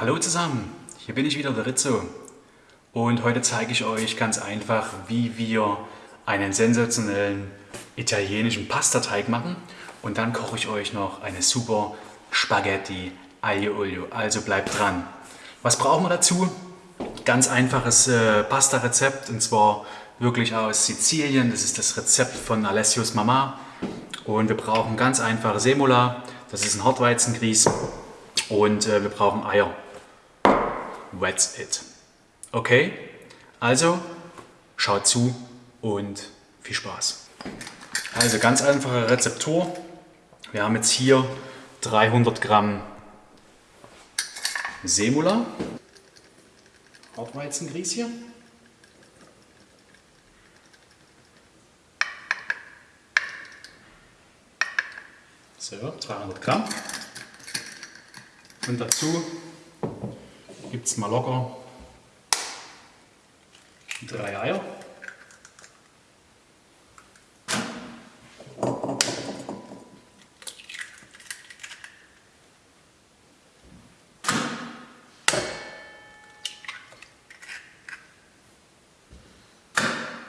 hallo zusammen, hier bin ich wieder, der Rizzo. Und heute zeige ich euch ganz einfach, wie wir einen sensationellen italienischen Pastateig machen. Und dann koche ich euch noch eine super Spaghetti Aglio Olio. Also bleibt dran. Was brauchen wir dazu? Ganz einfaches äh, Pasta-Rezept und zwar wirklich aus Sizilien. Das ist das Rezept von Alessios Mama. Und wir brauchen ganz einfache Semola. Das ist ein Hartweizengrieß. Und äh, wir brauchen Eier. That's it. Okay? Also, schaut zu und viel Spaß. Also ganz einfache Rezeptur. Wir haben jetzt hier 300 Gramm Semula, Hartweizengrieß hier. So, 300 Gramm. Und dazu gibt es mal locker drei Eier.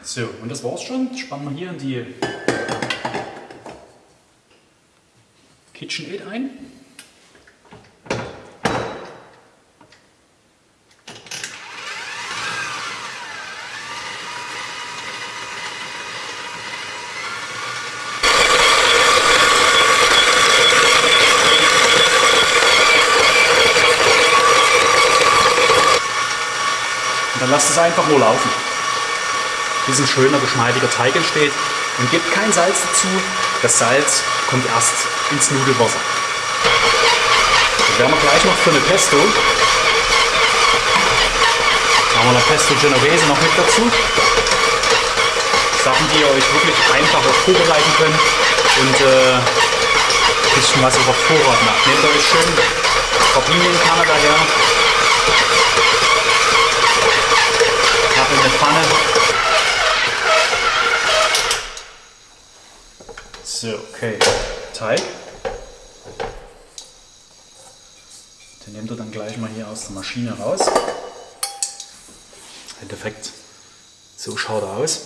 So, und das war's schon. Spannen wir hier in die KitchenAid ein. Lasst es einfach nur laufen bis ein schöner, geschmeidiger Teig entsteht. Und gebt kein Salz dazu. Das Salz kommt erst ins Nudelwasser. Dann werden wir gleich noch für eine Pesto. Machen wir eine Pesto Genovese noch mit dazu. Sachen, die ihr euch wirklich einfach auch vorbereiten könnt und äh, ein bisschen was auf Vorrat macht. Nehmt euch schön Papinienkerne daher. Okay. Teig. Den nehmt ihr dann gleich mal hier aus der Maschine raus. Endeffekt, so schaut er aus.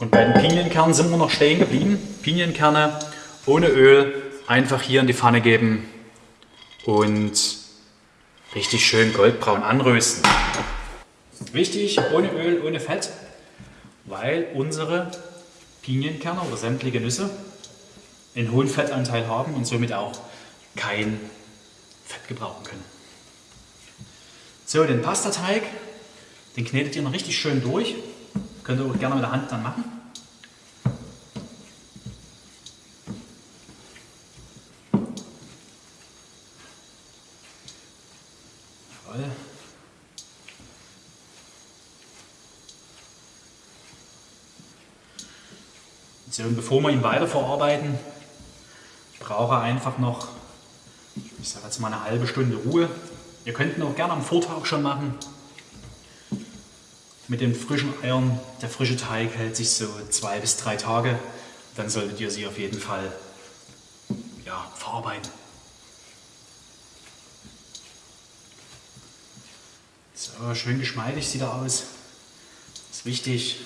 Und bei den Pinienkernen sind wir noch stehen geblieben. Pinienkerne ohne Öl einfach hier in die Pfanne geben und richtig schön goldbraun anrösten. Wichtig, ohne Öl, ohne Fett, weil unsere Pinienkerne oder sämtliche Nüsse einen hohen Fettanteil haben und somit auch kein Fett gebrauchen können. So, den Pastateig, den knetet ihr noch richtig schön durch. Könnt ihr auch gerne mit der Hand dann machen. Jawohl. So, und bevor wir ihn weiterverarbeiten, braucht er einfach noch, ich sage jetzt mal eine halbe Stunde Ruhe. Ihr könnt ihn auch gerne am Vortag schon machen. Mit den frischen Eiern, der frische Teig hält sich so zwei bis drei Tage. Dann solltet ihr sie auf jeden Fall ja, verarbeiten. So, schön geschmeidig sieht er aus. Ist wichtig.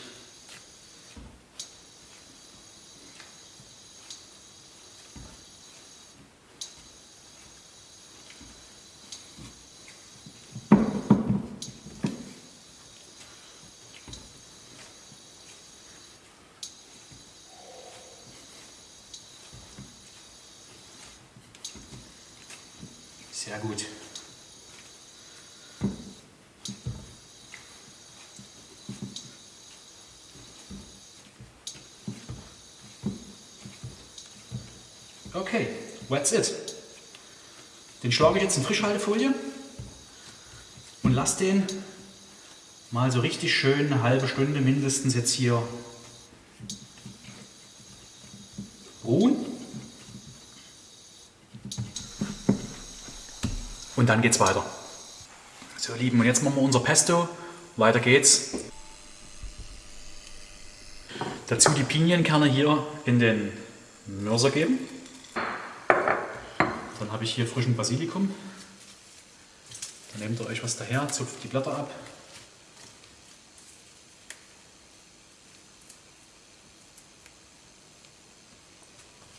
Sehr gut. Okay, that's it. Den schlage ich jetzt in Frischhaltefolie und lasse den mal so richtig schön eine halbe Stunde mindestens jetzt hier ruhen. Und dann geht's weiter. So, Lieben, und jetzt machen wir unser Pesto. Weiter geht's. Dazu die Pinienkerne hier in den Mörser geben. Dann habe ich hier frischen Basilikum. Dann nehmt ihr euch was daher, zupft die Blätter ab.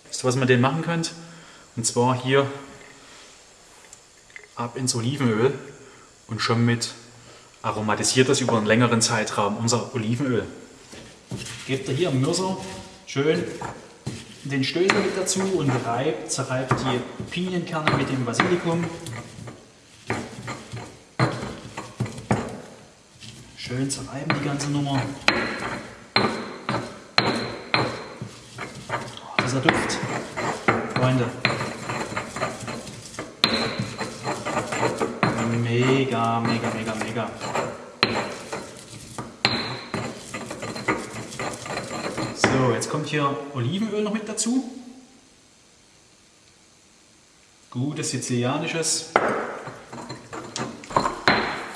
Wisst ihr, was man den machen könnt? Und zwar hier ab ins Olivenöl und schon mit aromatisiert das über einen längeren Zeitraum unser Olivenöl. Gebt ihr hier im Mörser schön den Stößel mit dazu und reibt, zerreibt die Pinienkerne mit dem Basilikum. Schön zerreiben die ganze Nummer. Oh, dieser Duft, Freunde. Mega, mega, mega, mega. So, jetzt kommt hier Olivenöl noch mit dazu. Gutes sizilianisches.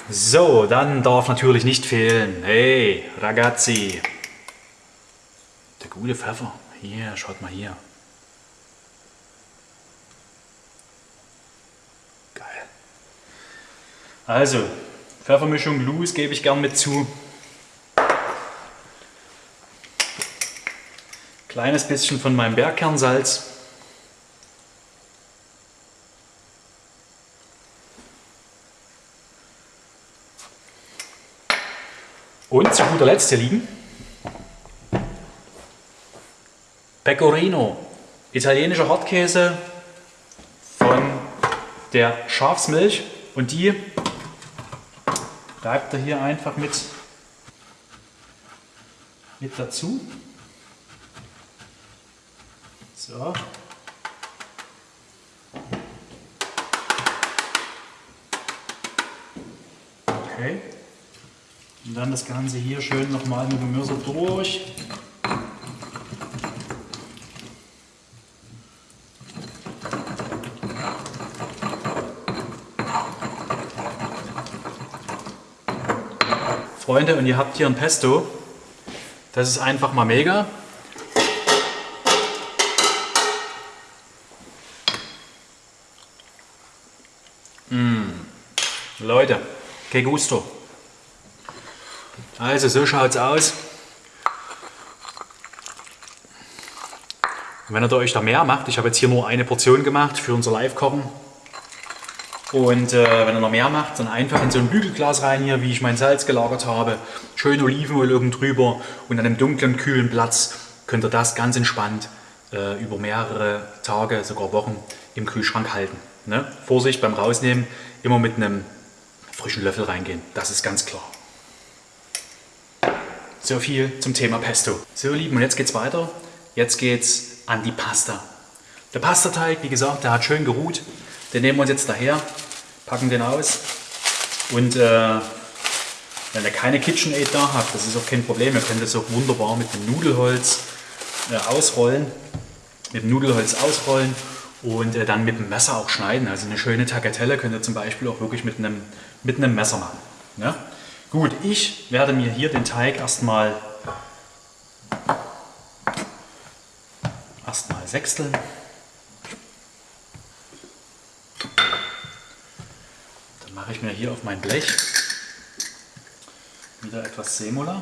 So, dann darf natürlich nicht fehlen. Hey, ragazzi. Der gute Pfeffer. Hier, schaut mal hier. Geil. Also, Pfeffermischung loose gebe ich gern mit zu. Kleines bisschen von meinem Bergkernsalz. Und zu guter Letzt hier liegen Pecorino, italienischer Hartkäse von der Schafsmilch und die reibt er hier einfach mit, mit dazu. So. Okay. Und dann das Ganze hier schön nochmal mit dem Mörser durch. Freunde, und ihr habt hier ein Pesto. Das ist einfach mal mega. Leute, que gusto. Also so schaut es aus. Wenn ihr euch da mehr macht, ich habe jetzt hier nur eine Portion gemacht für unser Live-Kochen. Und äh, wenn ihr noch mehr macht, dann einfach in so ein Bügelglas rein hier, wie ich mein Salz gelagert habe. Schön Olivenöl oben drüber und an einem dunklen, kühlen Platz könnt ihr das ganz entspannt äh, über mehrere Tage, sogar Wochen im Kühlschrank halten. Ne? Vorsicht beim Rausnehmen, immer mit einem frischen Löffel reingehen. Das ist ganz klar. So viel zum Thema Pesto. So, Lieben, und jetzt geht's weiter. Jetzt geht's an die Pasta. Der Pastateig, wie gesagt, der hat schön geruht. Den nehmen wir uns jetzt daher, packen den aus und äh, wenn ihr keine KitchenAid da habt, das ist auch kein Problem, ihr könnt das auch wunderbar mit dem Nudelholz äh, ausrollen, mit dem Nudelholz ausrollen und äh, dann mit dem Messer auch schneiden. Also eine schöne Tagliatelle könnt ihr zum Beispiel auch wirklich mit einem, mit einem Messer machen. Ja? Gut, ich werde mir hier den Teig erstmal erstmal sechsteln. Dann mache ich mir hier auf mein Blech wieder etwas Semula.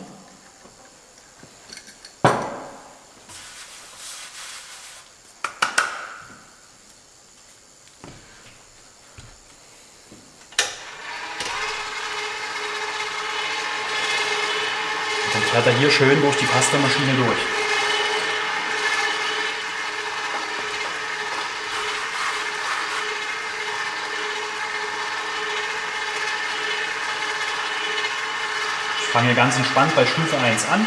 fährt er hier schön durch die Pastamaschine durch. Ich fange hier ganz entspannt bei Stufe 1 an.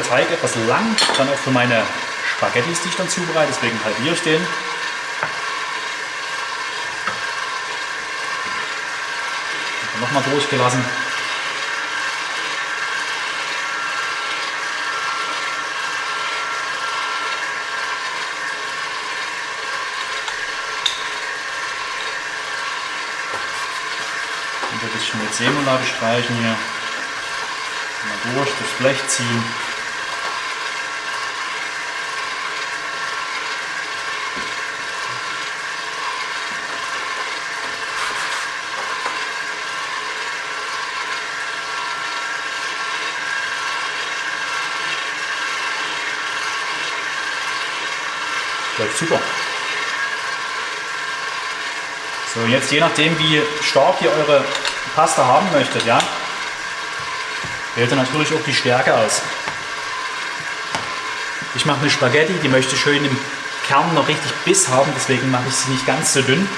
Der Teig etwas lang, dann auch für meine Spaghettis, die ich dann zubereite, deswegen halbiere ich den. Nochmal durchgelassen. Und ein bisschen mit Semola bestreichen hier. Mal durch, durchs Blech ziehen. Läuft super. So, jetzt je nachdem, wie stark ihr eure Pasta haben möchtet, ja, wählt ihr natürlich auch die Stärke aus. Ich mache eine Spaghetti, die möchte schön im Kern noch richtig Biss haben, deswegen mache ich sie nicht ganz so dünn.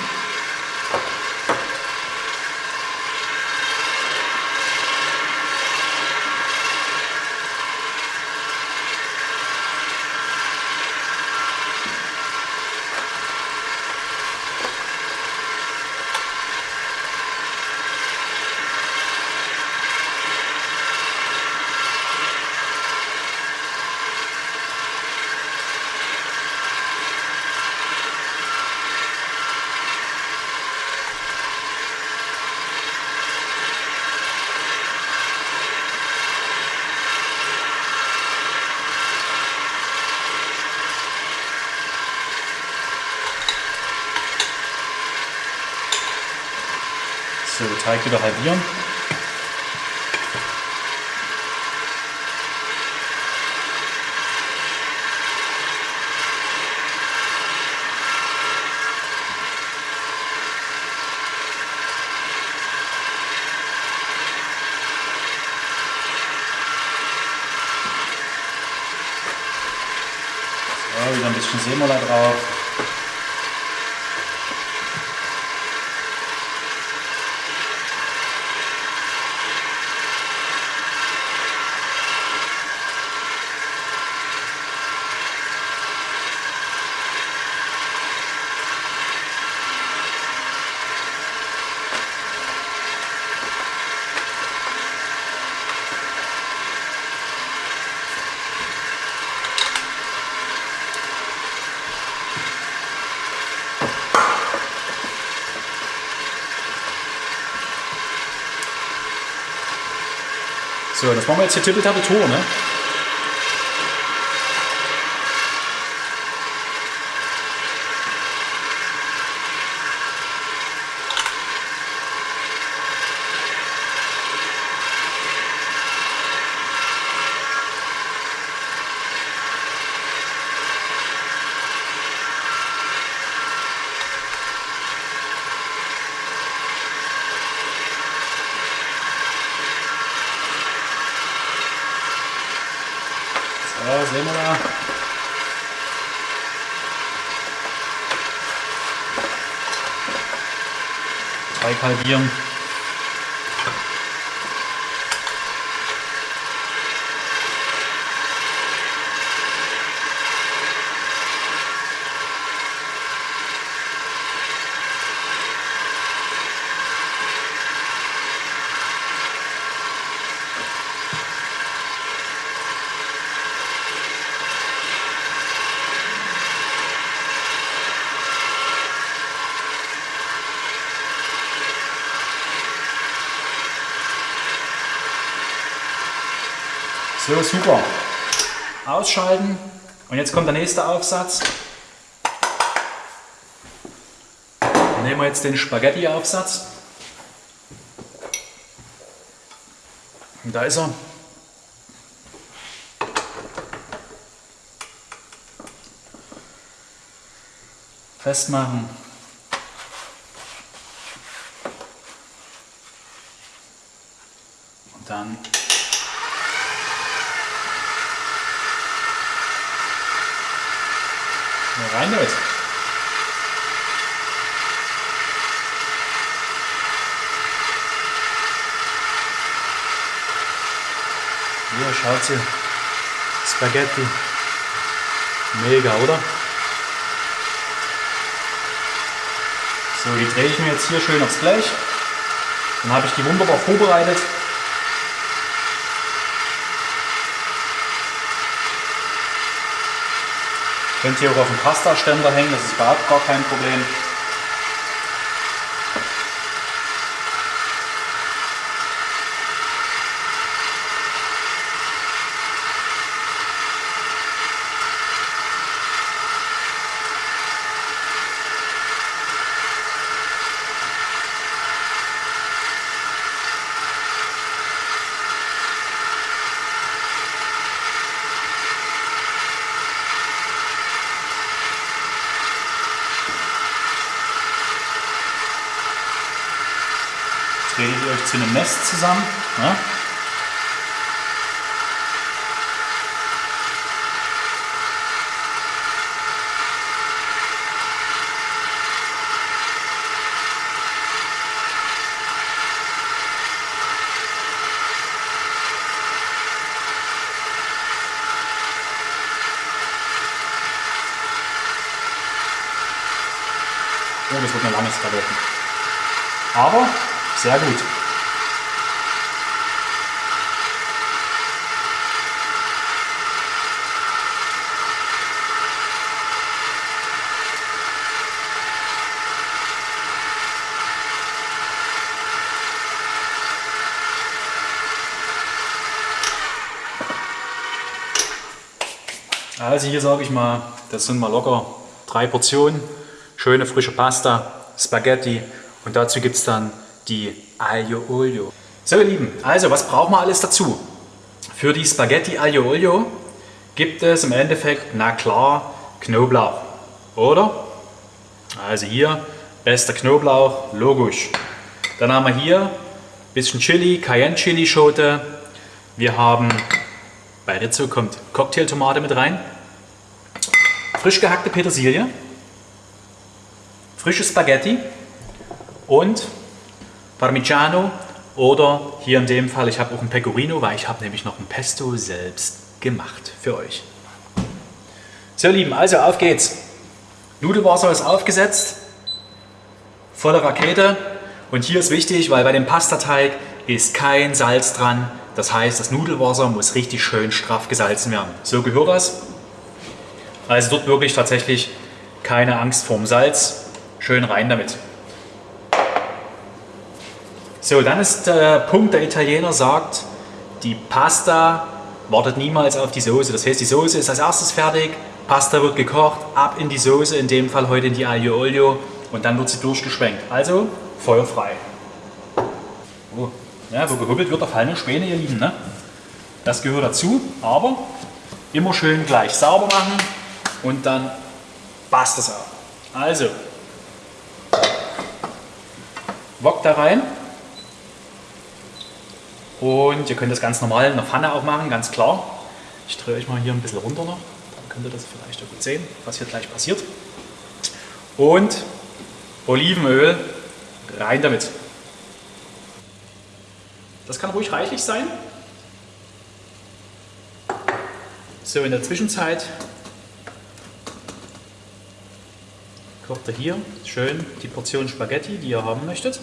So, Teig wieder halbieren. So, wieder ein bisschen Semola drauf. So, das machen wir jetzt hier Tippeltappeltor, ne? So, sehen wir da. Teig halbieren. So, super. Ausschalten. Und jetzt kommt der nächste Aufsatz. Dann nehmen wir jetzt den Spaghetti-Aufsatz. Und da ist er. Festmachen. Und dann Mal rein damit. Hier, schaut sie. Spaghetti. Mega, oder? So, die drehe ich mir jetzt hier schön aufs Blech. Dann habe ich die wunderbar vorbereitet. Könnt ihr auch auf dem Pasta-Ständer hängen, das ist überhaupt gar kein Problem. Euch zu einem Nest zusammen. Ne? Oh, das wird eine lange Skaletten. Aber sehr gut. Also hier sage ich mal, das sind mal locker drei Portionen, schöne frische Pasta, Spaghetti und dazu gibt es dann die Aglio Olio. So ihr Lieben, also was brauchen wir alles dazu? Für die Spaghetti Aglio Olio gibt es im Endeffekt, na klar, Knoblauch, oder? Also hier, bester Knoblauch, logisch. Dann haben wir hier ein bisschen Chili, Cayenne Chili Schote. Wir haben, bei Rizzo kommt Cocktailtomate mit rein. Frisch gehackte Petersilie. Frische Spaghetti und Parmigiano oder hier in dem Fall, ich habe auch ein Pecorino, weil ich habe nämlich noch ein Pesto selbst gemacht für euch. So ihr Lieben, also auf geht's. Nudelwasser ist aufgesetzt, volle Rakete und hier ist wichtig, weil bei dem Pastateig ist kein Salz dran. Das heißt, das Nudelwasser muss richtig schön straff gesalzen werden. So gehört das. Also dort wirklich tatsächlich keine Angst vorm Salz. Schön rein damit. So, dann ist der Punkt, der Italiener sagt, die Pasta wartet niemals auf die Soße. Das heißt, die Soße ist als erstes fertig, Pasta wird gekocht, ab in die Soße, in dem Fall heute in die Aglio Olio und dann wird sie durchgeschwenkt. Also feuerfrei. Oh. Ja, wo gehobelt wird, da fallen nur Späne, ihr Lieben. Ne? Das gehört dazu, aber immer schön gleich sauber machen und dann passt das auch. Also, Wok da rein. Und ihr könnt das ganz normal in der Pfanne auch machen, ganz klar. Ich drehe euch mal hier ein bisschen runter noch, dann könnt ihr das vielleicht auch gut sehen, was hier gleich passiert. Und Olivenöl rein damit. Das kann ruhig reichlich sein. So, in der Zwischenzeit kocht ihr hier schön die Portion Spaghetti, die ihr haben möchtet.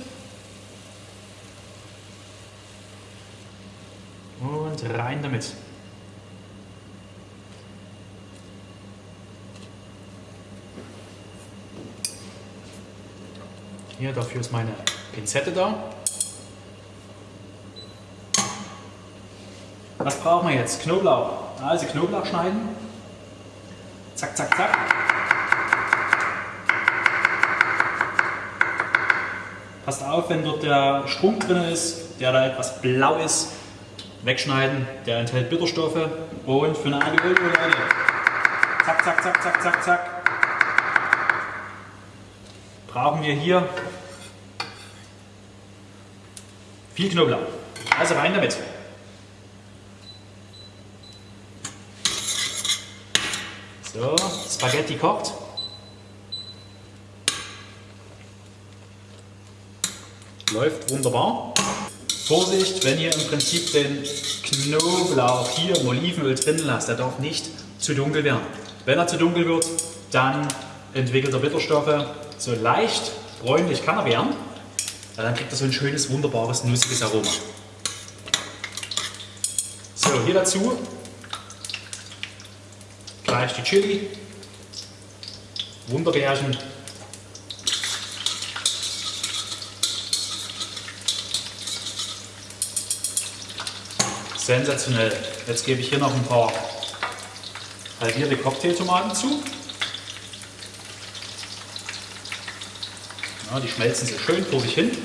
Und rein damit. Hier, dafür ist meine Pinzette da. Was brauchen wir jetzt? Knoblauch. Also Knoblauch schneiden. Zack, zack, zack. Passt auf, wenn dort der Strunk drin ist, der da etwas blau ist, wegschneiden. Der enthält Bitterstoffe und für eine Olio, Leute. Zack, zack, zack, zack, zack, zack. Brauchen wir hier viel Knoblauch. Also rein damit. So, Spaghetti kocht. Läuft wunderbar. Vorsicht, wenn ihr im Prinzip den Knoblauch hier im Olivenöl drin lasst, der darf nicht zu dunkel werden. Wenn er zu dunkel wird, dann entwickelt er Bitterstoffe. So leicht bräunlich kann er werden. Dann kriegt er so ein schönes, wunderbares, nussiges Aroma. So, hier dazu gleich die Chili, Wunderbeerchen. Sensationell. Jetzt gebe ich hier noch ein paar halbierte Cocktailtomaten zu. Ja, die schmelzen so schön vor sich hin.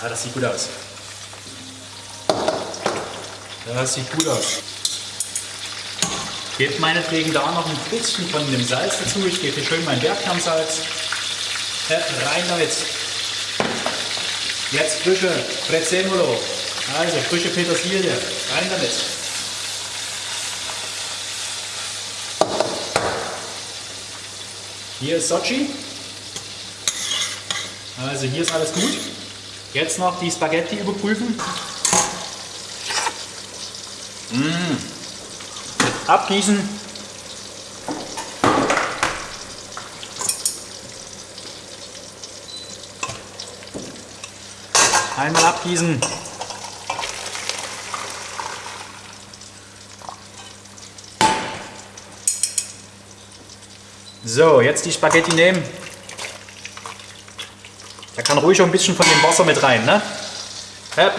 Ja, das sieht gut aus. Das sieht gut aus. Gebt meinetwegen da noch ein bisschen von dem Salz dazu. Ich gebe hier schön mein Bergkernsalz. rein damit. Jetzt frische Prezzemolo. Also frische Petersilie. Rein damit. Hier ist Sochi. Also hier ist alles gut. Jetzt noch die Spaghetti überprüfen. Mmh. Abgießen. Einmal abgießen. So, jetzt die Spaghetti nehmen. Da kann ruhig auch ein bisschen von dem Wasser mit rein. Ne? Hep.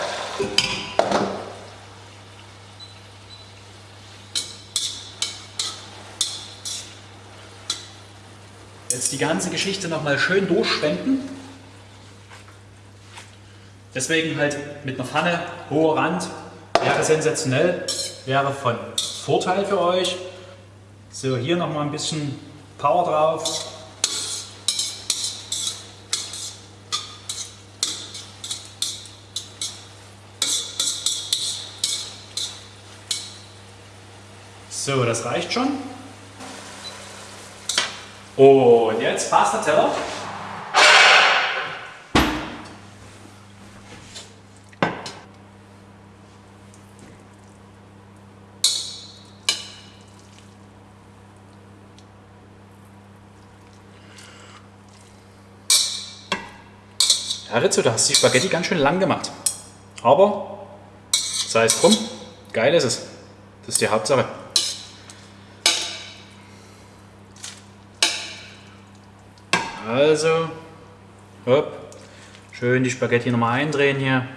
Jetzt die ganze Geschichte nochmal schön durchschwenken. Deswegen halt mit einer Pfanne, hoher Rand, wäre sensationell, wäre von Vorteil für euch. So, hier nochmal ein bisschen Power drauf. So, das reicht schon. Und jetzt Pasta-Teller. Herr Rizzo, da hast du die Spaghetti ganz schön lang gemacht. Aber sei es drum, geil ist es. Das ist die Hauptsache. Also, hopp, schön die Spaghetti nochmal eindrehen hier.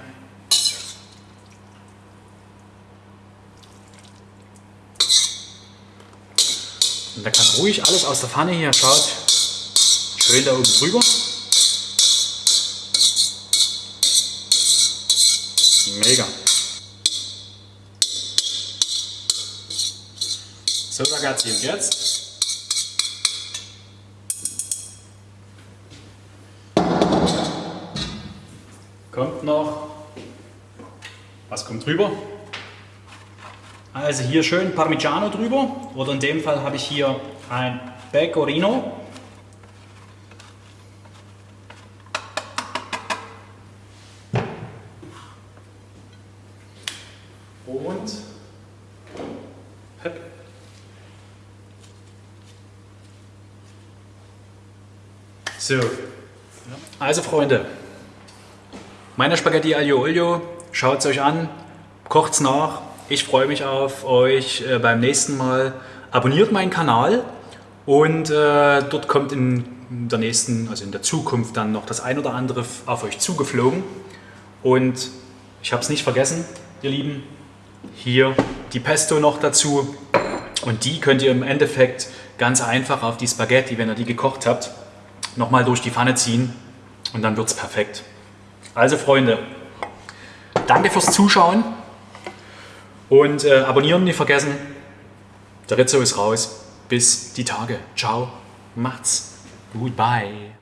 Und da kann ruhig alles aus der Pfanne hier, schaut, schön da oben drüber. Mega. So ragazzi, und jetzt kommt noch, was kommt drüber? Also hier schön Parmigiano drüber oder in dem Fall habe ich hier ein Pecorino. Und So, also Freunde, meine Spaghetti Aglio Olio, schaut es euch an, kocht es nach. Ich freue mich auf euch äh, beim nächsten Mal. Abonniert meinen Kanal und äh, dort kommt in der nächsten, also in der Zukunft dann noch das ein oder andere auf euch zugeflogen. Und ich habe es nicht vergessen, ihr Lieben, hier die Pesto noch dazu. Und die könnt ihr im Endeffekt ganz einfach auf die Spaghetti, wenn ihr die gekocht habt, nochmal durch die Pfanne ziehen und dann wird es perfekt. Also Freunde, danke fürs Zuschauen und äh, abonnieren nicht vergessen. Der Rizzo ist raus. Bis die Tage. Ciao. Macht's. Goodbye.